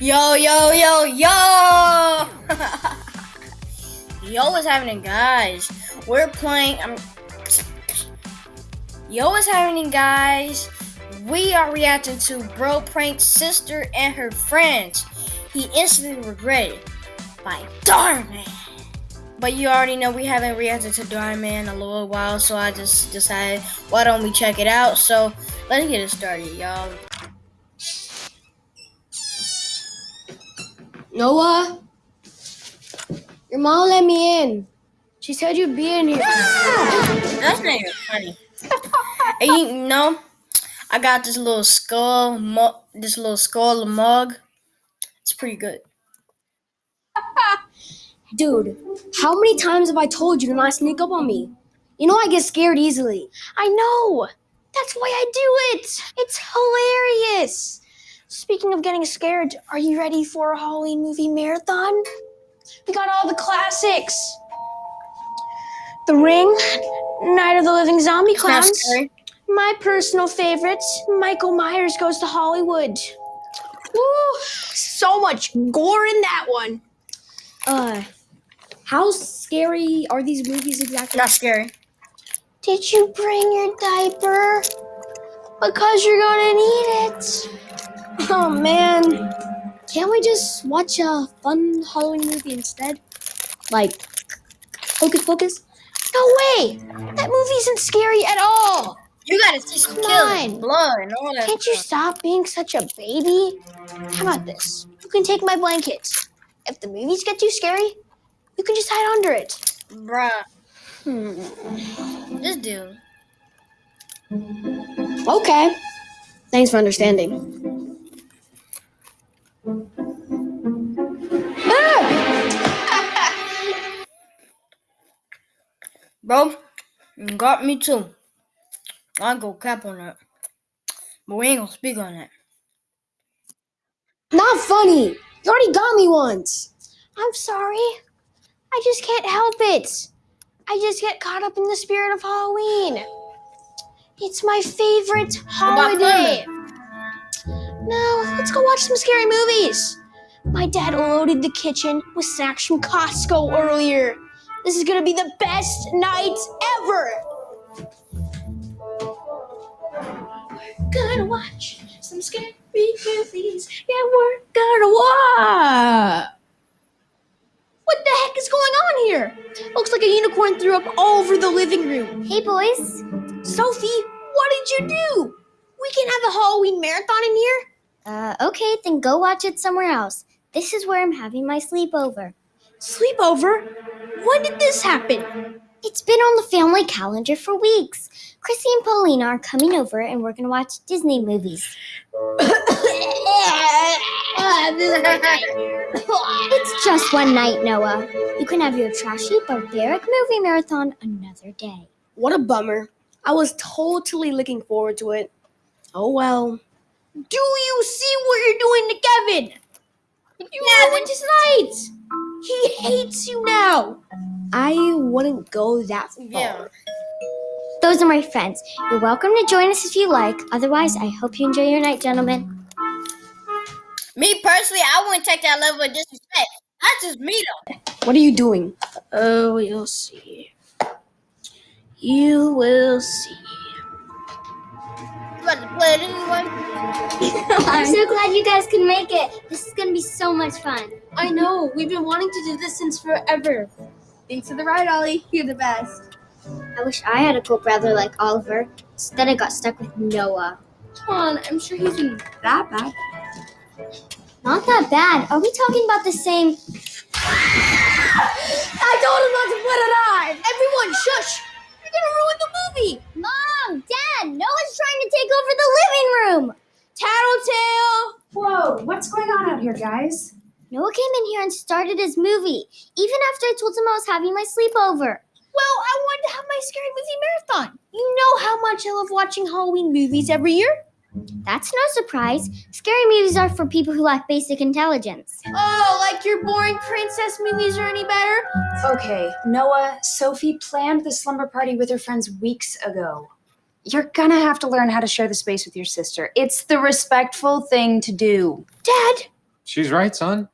Yo, yo, yo, yo! yo, what's happening, guys? We're playing. Um, yo, what's happening, guys? We are reacting to Bro Prank's sister and her friends. He instantly regretted by Dhar Mann. But you already know we haven't reacted to Dhar Mann in a little while, so I just decided why don't we check it out? So let's get it started, y'all. Noah, your mom let me in. She said you'd be in here. Ah! That's not even funny. and you know, I got this little skull, mu- this little skull mug. It's pretty good. Dude, how many times have I told you to not sneak up on me? You know I get scared easily. I know. That's why I do it. It's hilarious. Speaking of getting scared, are you ready for a Halloween movie marathon? We got all the classics. The Ring, Night of the Living Zombie Clowns. My personal favorite, Michael Myers Goes to Hollywood. Woo! So much gore in that one. Uh, how scary are these movies exactly? Not scary. Did you bring your diaper? Because you're gonna need it. Oh man, can't we just watch a fun Halloween movie instead? Like Hocus Pocus? No way! That movie isn't scary at all. You gotta see some killing, blood, and all that. Can't you stop being such a baby? How about this? You can take my blanket. If the movies get too scary, you can just hide under it. Bruh, Hmm. this dude. Okay. Thanks for understanding. Bro, you got me too. I go cap on that. But we ain't gonna speak on that. Not funny. You already got me once. I'm sorry. I just can't help it. I just get caught up in the spirit of Halloween. It's my favorite holiday. No, let's go watch some scary movies. My dad loaded the kitchen with snacks from Costco earlier. This is gonna be the best night ever. We're gonna watch some scary movies. Yeah, we're gonna watch. What the heck is going on here? Looks like a unicorn threw up all over the living room. Hey, boys. Sophie, what did you do? We can have a Halloween marathon in here. Uh, okay, then go watch it somewhere else. This is where I'm having my sleepover. Sleepover? When did this happen? It's been on the family calendar for weeks. Chrissy and Paulina are coming over and we're gonna watch Disney movies. It's just one night, Noah. You can have your trashy, barbaric movie marathon another day. What a bummer. I was totally looking forward to it. Oh well. Do you see what you're doing to Kevin? You ruined his night. He hates you now. I wouldn't go that far. Yeah. Those are my friends. You're welcome to join us if you like. Otherwise, I hope you enjoy your night, gentlemen. Me personally, I wouldn't take that level of disrespect. That's just me though. What are you doing? Oh, you'll see. You will see. You about to play it anyway? I'm so glad you guys can make it. This is gonna be so much fun. I know. We've been wanting to do this since forever. Thanks for the ride, Ollie. You're the best. I wish I had a cool brother like Oliver. Instead, I got stuck with Noah. Come on, I'm sure he's not that bad. Not that bad. Are we talking about the same? I told him not to put it on. Everyone, shush. You're gonna ruin the movie. Noah's trying to take over the living room. Tattletale. Whoa, what's going on out here, guys? Noah came in here and started his movie, even after I told him I was having my sleepover. Well, I wanted to have my scary movie marathon. You know how much I love watching Halloween movies every year. That's no surprise. Scary movies are for people who lack basic intelligence. Oh, like your boring princess movies are any better? Okay, Noah, Sophie planned the slumber party with her friends weeks ago. You're gonna have to learn how to share the space with your sister. It's the respectful thing to do. Dad, She's right, son.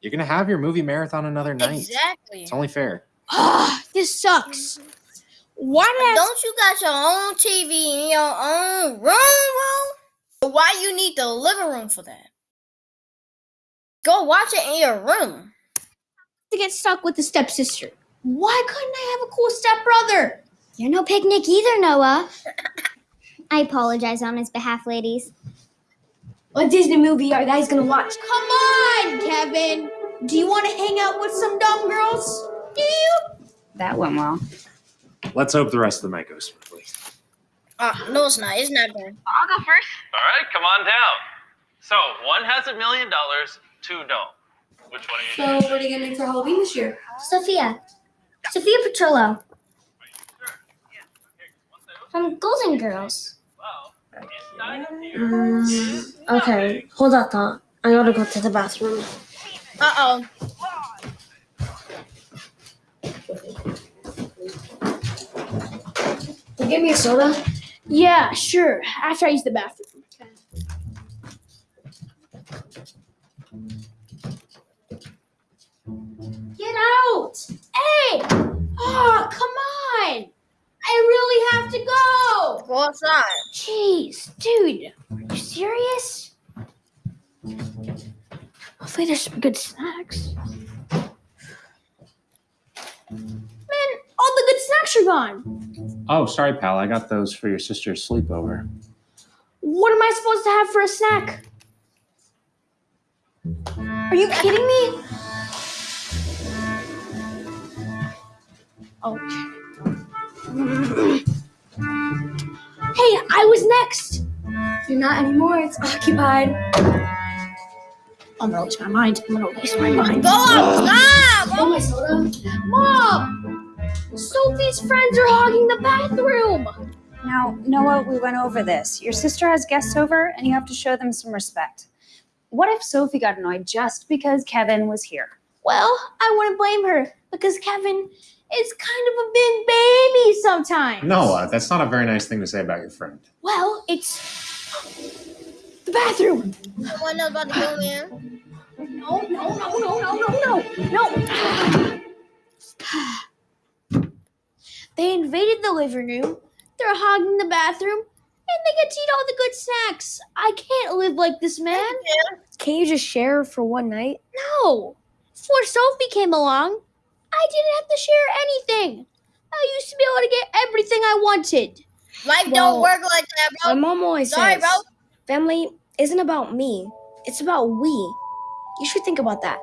You're gonna have your movie marathon another night. Exactly. It's only fair. Ah, this sucks. Why did I Don't you got your own TV in your own room, bro? Why you need the living room for that? Go watch it in your room. to get stuck with the stepsister? Why couldn't I have a cool stepbrother? You're no picnic either, Noah. I apologize on his behalf, ladies. What Disney movie are you guys gonna watch? Come on, Kevin. Do you want to hang out with some dumb girls? Do you? That went well. Let's hope the rest of the night goes smoothly. Uh, no, it's not. It's not done. All right, come on down. So one has a million dollars, two don't. Which one are you? So, what are you gonna do for Halloween this year? Sophia. Sophia Petrillo from Golden Girls. Mm, okay, hold that thought. I gotta go to the bathroom. Uh oh. You Give me a soda. Yeah, sure. After I use the bathroom. Get out! Hey! Oh, come on! I really have to go! Go outside. Jeez, dude, are you serious? Hopefully, there's some good snacks. Man, all the good snacks are gone. Oh, sorry, pal. I got those for your sister's sleepover. What am I supposed to have for a snack? Are you kidding me? Okay. Hey, I was next. You're not anymore. It's occupied. I'm gonna lose my mind. I'm gonna lose my mind. Go outside, bro. Oh, my soda. Mom! Sophie's friends are hogging the bathroom. Now, Noah, we went over this. Your sister has guests over, and you have to show them some respect. What if Sophie got annoyed just because Kevin was here? Well, I wouldn't blame her because Kevin is kind of a big baby sometimes. Noah, uh, that's not a very nice thing to say about your friend. Well, it's the bathroom. Someone knows about to go in. No, no, no, no, no, no, no, no. They invaded the living room. They're hogging the bathroom, and they get to eat all the good snacks. I can't live like this, man. Can you just share for one night? No. Before Sophie came along, I didn't have to share anything. I used to be able to get everything I wanted. Life Well, don't work like that, bro. My mom always Sorry, says, bro. family isn't about me. It's about we. You should think about that.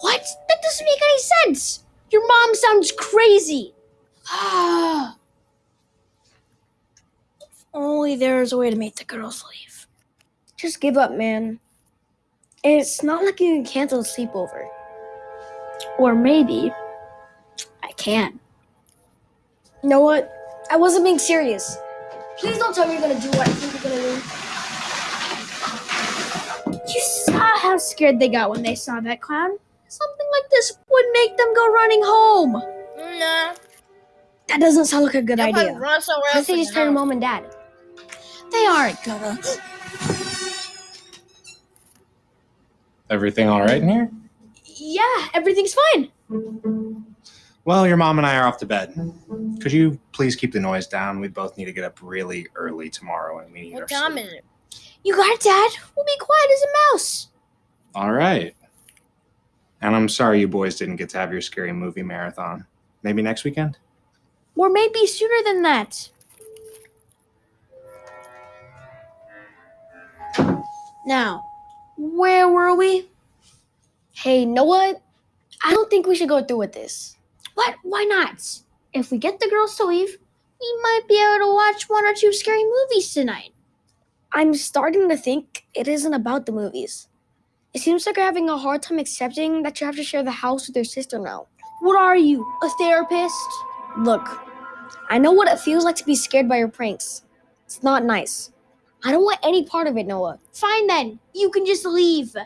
What? That doesn't make any sense. Your mom sounds crazy. Ah. if only there was a way to make the girls leave. Just give up, man. It's not like you can cancel a sleepover. Or maybe I can. You know what? I wasn't being serious. Please don't tell me you're gonna do what I think you're gonna do. You saw how scared they got when they saw that clown. Something like this would make them go running home. Nah. That doesn't sound like a good They'll idea. Run somewhere I else. think in just the turn mom and dad. They aren't gonna. Everything all right in here? Yeah, everything's fine. Well, your mom and I are off to bed. Could you please keep the noise down? We both need to get up really early tomorrow and we need our What time sleep. You got it, Dad. We'll be quiet as a mouse. All right. And I'm sorry you boys didn't get to have your scary movie marathon. Maybe next weekend? Or maybe sooner than that. Now, where were we? Hey, know what? I don't think we should go through with this. What? Why not? If we get the girls to leave, we might be able to watch one or two scary movies tonight. I'm starting to think it isn't about the movies. It seems like you're having a hard time accepting that you have to share the house with your sister now. What are you, a therapist? Look, I know what it feels like to be scared by your pranks. It's not nice. I don't want any part of it, Noah. Fine then. You can just leave.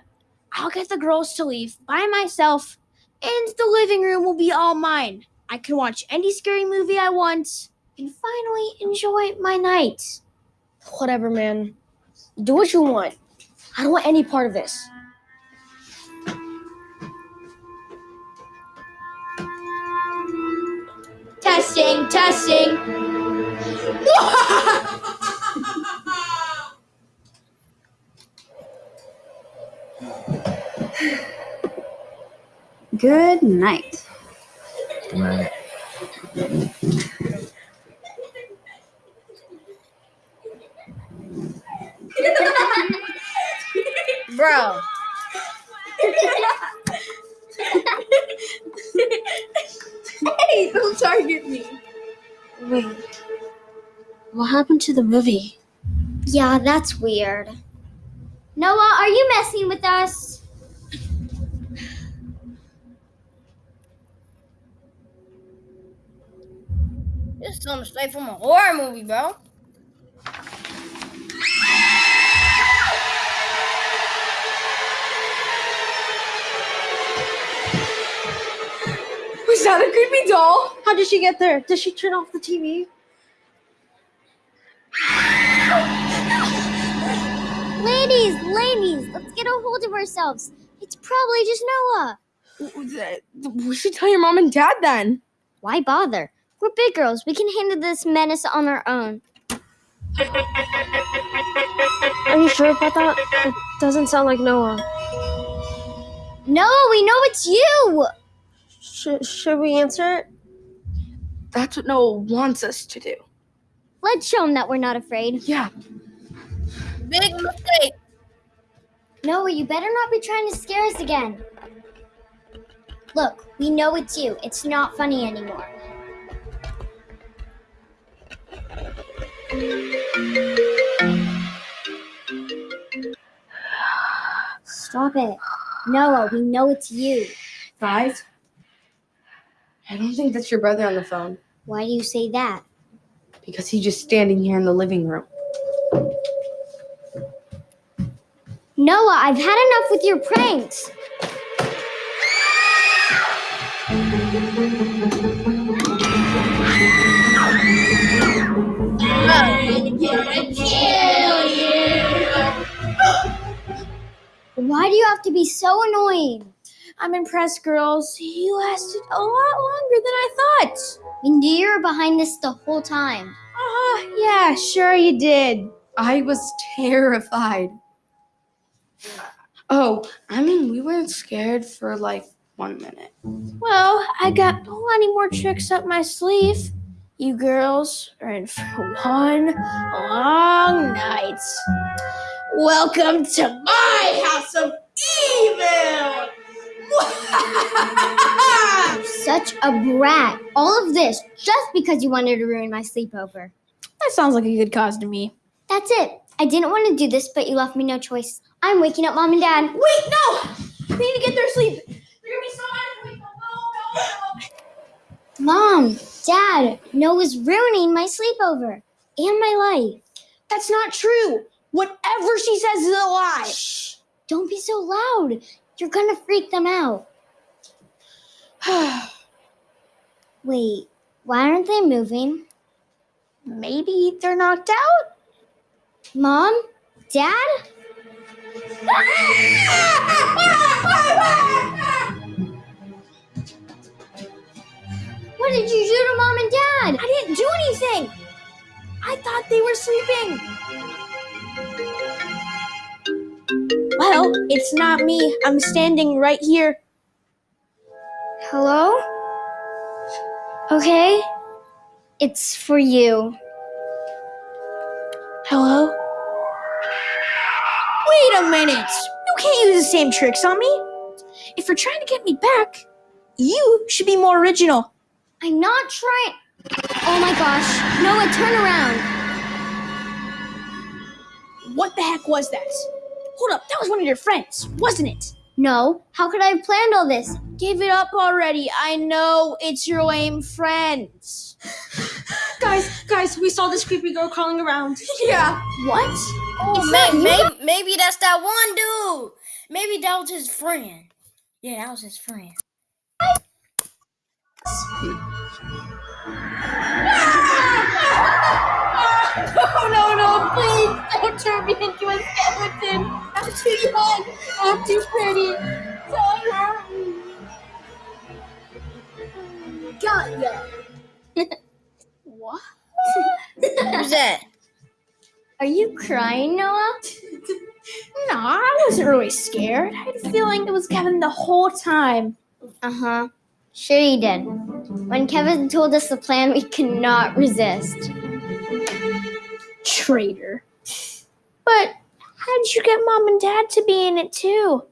I'll get the girls to leave by myself, and the living room will be all mine. I can watch any scary movie I want and finally enjoy my night. Whatever, man. Do what you want. I don't want any part of this. Testing, testing. Good night. Right. Bro. Hey, don't target me. Wait. What happened to the movie? Yeah, that's weird. Noah, are you messing with us? Is something straight from a horror movie, bro. Was that a creepy doll? How did she get there? Did she turn off the TV? Ladies, ladies, let's get a hold of ourselves. It's probably just Noah. We should tell your mom and dad then. Why bother? We're big girls. We can handle this menace on our own. Are you sure about that? It doesn't sound like Noah. Noah, we know it's you. Should, should we answer it? That's what Noah wants us to do. Let's show him that we're not afraid. Yeah. Big mistake. Noah, you better not be trying to scare us again. Look, we know it's you. It's not funny anymore. Stop it. Noah, we know it's you. Guys, I don't think that's your brother on the phone Why do you say that? because he's just standing here in the living room. Noah, I've had enough with your pranks. Why do you have to be so annoying? I'm impressed, girls. You lasted a lot longer than I thought. We knew you were behind this the whole time. Oh, yeah, sure you did. I was terrified. Oh, I mean, we weren't scared for like one minute. Well, I got plenty more tricks up my sleeve. You girls are in for one long night. Welcome to my house of evil! Such a brat. All of this just because you wanted to ruin my sleepover. That sounds like a good cause to me. That's it. I didn't want to do this, but you left me no choice. I'm waking up mom and dad. Wait, no! They need to get their sleep. They're gonna be so mad if we no, no, no. Mom, dad, Noah's ruining my sleepover and my life. That's not true. Whatever she says is a lie. Shh. Don't be so loud. You're gonna freak them out. Wait, why aren't they moving? Maybe they're knocked out? Mom? Dad? What did you do to mom and dad? I didn't do anything. I thought they were sleeping. Well, it's not me. I'm standing right here. Hello? Okay. It's for you. Hello? Wait a minute! You can't use the same tricks on me. If you're trying to get me back, you should be more original. I'm not trying. Oh my gosh. Noah, turn around. What the heck was that? Hold up, that was one of your friends, wasn't it? No. How could I have planned all this? Give it up already. I know it's your lame friends. guys, guys, we saw this creepy girl crawling around. Yeah. What? Oh, may, maybe, maybe that's that one dude. Maybe that was his friend. Yeah, that was his friend. No, no, no, please don't turn me into a skeleton. I'm too young. I'm too pretty. Don't hurt me. Got ya. What? Who's that? Are you crying, Noah? No, I wasn't really scared. I had a feeling it was Kevin the whole time. Uh huh. Sure you did. When Kevin told us the plan, we could not resist. Traitor. But how did you get mom and dad to be in it too?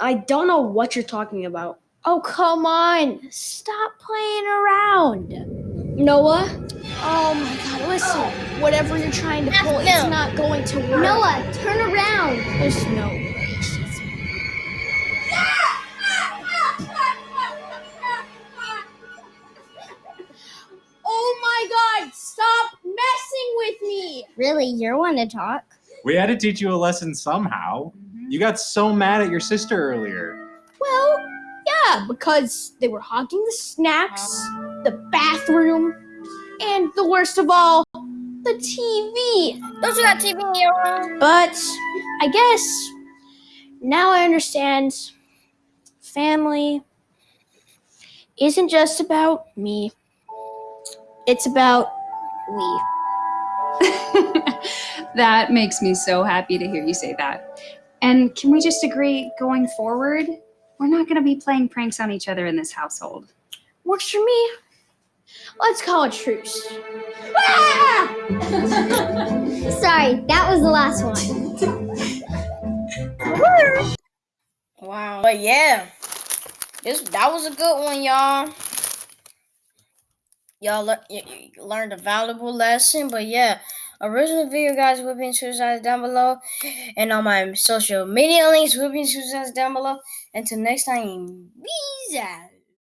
I don't know what you're talking about. Oh, come on. Stop playing around. Noah? Oh my god, listen. Whatever you're trying to pull, it's not going to work. Noah, turn around. There's no stop messing with me! Really, you're one to talk. We had to teach you a lesson somehow. Mm-hmm. You got so mad at your sister earlier. Well, yeah, because they were hogging the snacks, the bathroom, and the worst of all, the TV. Don't you got TV in your room? But I guess now I understand family isn't just about me, it's about we. that makes me so happy to hear you say that. And can we just agree going forward, we're not going to be playing pranks on each other in this household? Works for me. Let's call a truce. Ah! Sorry, that was the last one. Wow. But yeah, this that was a good one, y'all. Y'all le- y- learned a valuable lesson. But yeah, original video guys will be in suicides down below, and on my social media links will be in suicides down below. Until next time, peace out.